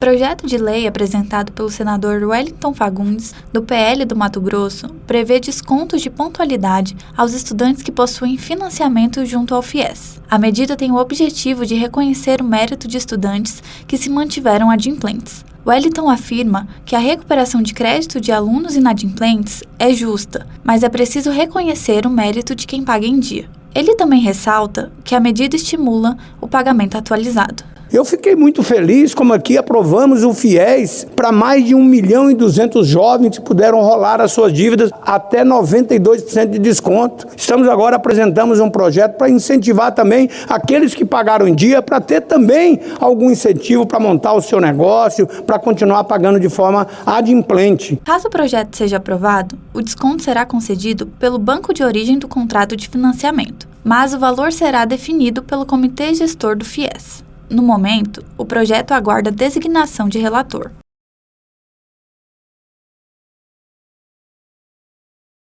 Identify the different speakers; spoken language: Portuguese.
Speaker 1: projeto de lei apresentado pelo senador Wellington Fagundes, do PL do Mato Grosso, prevê descontos de pontualidade aos estudantes que possuem financiamento junto ao FIES. A medida tem o objetivo de reconhecer o mérito de estudantes que se mantiveram adimplentes. Wellington afirma que a recuperação de crédito de alunos inadimplentes é justa, mas é preciso reconhecer o mérito de quem paga em dia. Ele também ressalta que a medida estimula o pagamento atualizado.
Speaker 2: Eu fiquei muito feliz como aqui aprovamos o FIES para mais de 1 milhão e 200 jovens que puderam rolar as suas dívidas até 92% de desconto. Estamos agora apresentamos um projeto para incentivar também aqueles que pagaram em dia para ter também algum incentivo para montar o seu negócio, para continuar pagando de forma adimplente.
Speaker 1: Caso o projeto seja aprovado, o desconto será concedido pelo banco de origem do contrato de financiamento, mas o valor será definido pelo comitê gestor do FIES. No momento, o projeto aguarda designação de relator.